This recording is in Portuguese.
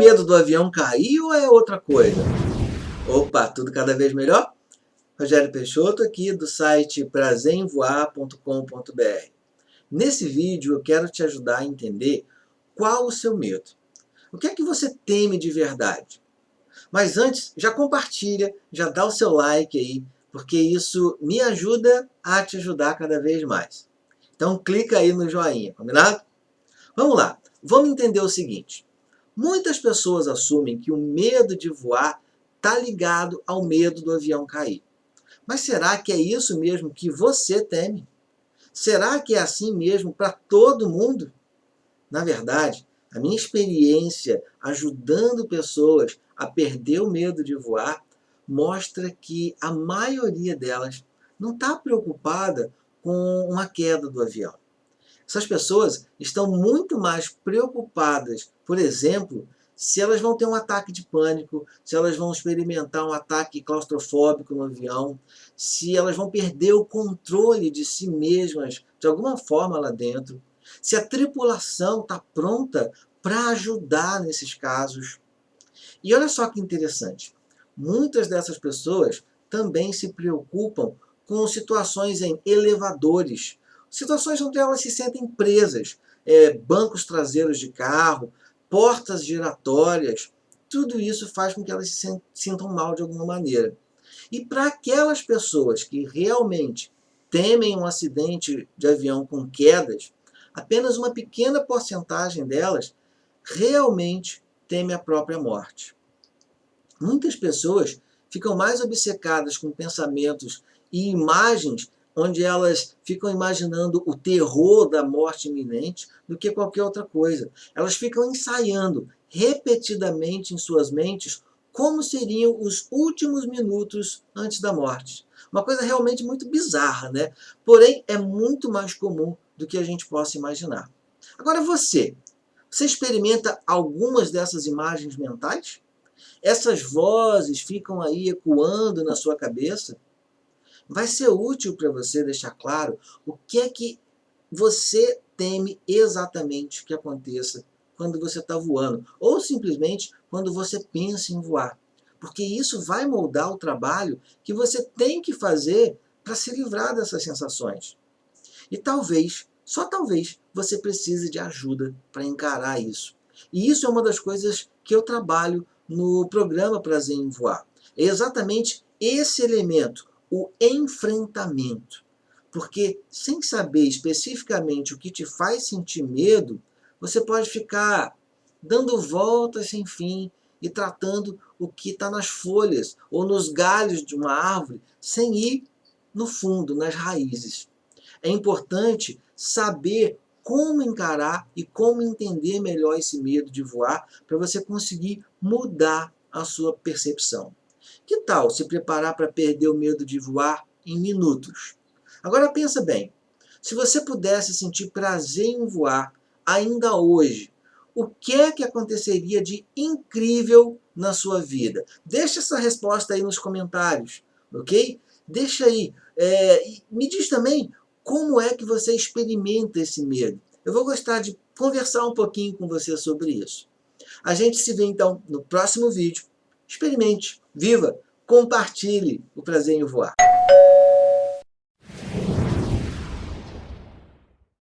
medo do avião cair ou é outra coisa? Opa, tudo cada vez melhor? Rogério Peixoto aqui do site prazeremvoar.com.br. Nesse vídeo eu quero te ajudar a entender qual o seu medo. O que é que você teme de verdade? Mas antes, já compartilha, já dá o seu like aí, porque isso me ajuda a te ajudar cada vez mais. Então clica aí no joinha, combinado? Vamos lá, vamos entender o seguinte. Muitas pessoas assumem que o medo de voar está ligado ao medo do avião cair. Mas será que é isso mesmo que você teme? Será que é assim mesmo para todo mundo? Na verdade, a minha experiência ajudando pessoas a perder o medo de voar mostra que a maioria delas não está preocupada com uma queda do avião. Essas pessoas estão muito mais preocupadas, por exemplo, se elas vão ter um ataque de pânico, se elas vão experimentar um ataque claustrofóbico no avião, se elas vão perder o controle de si mesmas de alguma forma lá dentro, se a tripulação está pronta para ajudar nesses casos. E olha só que interessante, muitas dessas pessoas também se preocupam com situações em elevadores, situações onde elas se sentem presas, é, bancos traseiros de carro, portas giratórias, tudo isso faz com que elas se sintam mal de alguma maneira. E para aquelas pessoas que realmente temem um acidente de avião com quedas, apenas uma pequena porcentagem delas realmente teme a própria morte. Muitas pessoas ficam mais obcecadas com pensamentos e imagens onde elas ficam imaginando o terror da morte iminente do que qualquer outra coisa. Elas ficam ensaiando repetidamente em suas mentes como seriam os últimos minutos antes da morte. Uma coisa realmente muito bizarra, né? Porém, é muito mais comum do que a gente possa imaginar. Agora você, você experimenta algumas dessas imagens mentais? Essas vozes ficam aí ecoando na sua cabeça? Vai ser útil para você deixar claro o que é que você teme exatamente que aconteça quando você está voando, ou simplesmente quando você pensa em voar. Porque isso vai moldar o trabalho que você tem que fazer para se livrar dessas sensações. E talvez, só talvez, você precise de ajuda para encarar isso. E isso é uma das coisas que eu trabalho no programa Prazer em Voar. É exatamente esse elemento, o enfrentamento. Porque sem saber especificamente o que te faz sentir medo, você pode ficar dando voltas sem fim e tratando o que está nas folhas ou nos galhos de uma árvore, sem ir no fundo, nas raízes. É importante saber como encarar e como entender melhor esse medo de voar para você conseguir mudar a sua percepção. Que tal se preparar para perder o medo de voar em minutos? Agora pensa bem, se você pudesse sentir prazer em voar ainda hoje, o que é que aconteceria de incrível na sua vida? Deixa essa resposta aí nos comentários, ok? Deixa aí. É, me diz também como é que você experimenta esse medo. Eu vou gostar de conversar um pouquinho com você sobre isso. A gente se vê então no próximo vídeo. Experimente, viva, compartilhe o prazer em voar.